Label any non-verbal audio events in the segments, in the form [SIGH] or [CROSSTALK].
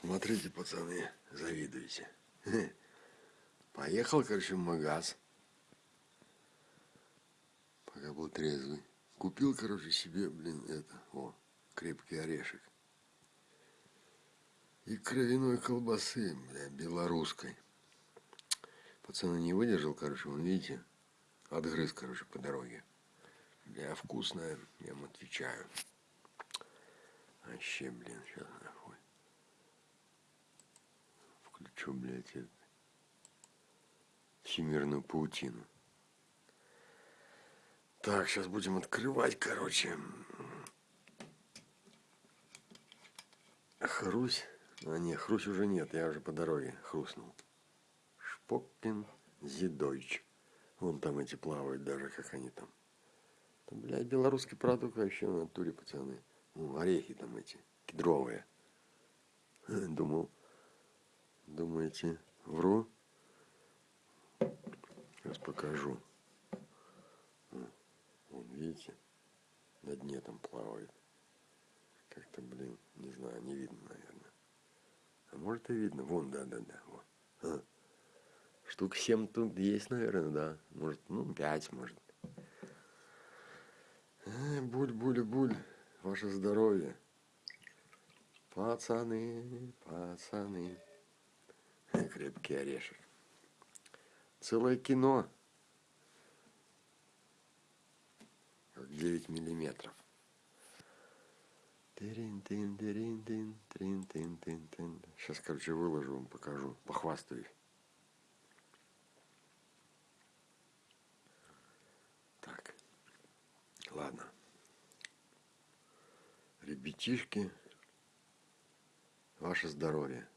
Смотрите, пацаны, завидуете. Поехал, короче, в магаз. Пока был трезвый. Купил, короче, себе, блин, это, о, крепкий орешек. И кровяной колбасы, бля, белорусской. Пацаны не выдержал, короче, вон видите, отгрыз, короче, по дороге. Бля, вкусная, я вам отвечаю. Вообще, блин, сейчас нахуй. Включу, блядь, это, всемирную паутину. Так, сейчас будем открывать, короче. Хрусь. А не, хрусь уже нет, я уже по дороге хрустнул. Шпоккин Зидойч. Вон там эти плавают даже, как они там. Там, блядь, белорусский продукт вообще в натуре, пацаны. Ну, орехи там эти, кедровые. [LAUGHS] Думал, думаете, вру? Сейчас покажу. Вон, видите? На дне там плавает. Как-то, блин, не знаю, не видно, наверное. А может и видно. Вон, да, да, да. Вот. А. Штук 7 тут есть, наверное, да. Может, ну, 5, может. Э, буль, буль, буль. Ваше здоровье. Пацаны, пацаны. Крепкий орешек. Целое кино. Как 9 миллиметров. Сейчас, короче, выложу вам, покажу, похвастаюсь. Так, ладно. Ребятишки, ваше здоровье.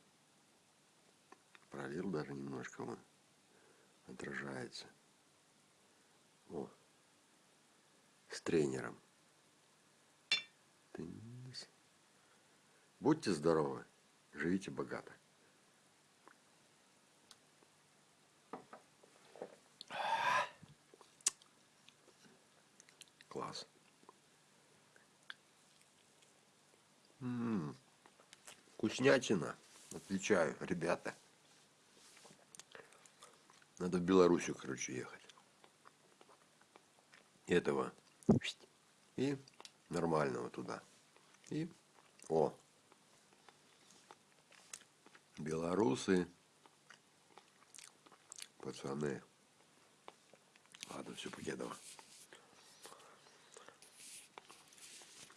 Пролил даже немножко вон. Отражается. О, с тренером. Будьте здоровы, живите богато. Класс. М -м -м. Вкуснятина. Отвечаю, ребята. Надо в Белоруссию, короче, ехать. Этого. И нормального туда. И о, белорусы, пацаны. Ладно, все, Покедова.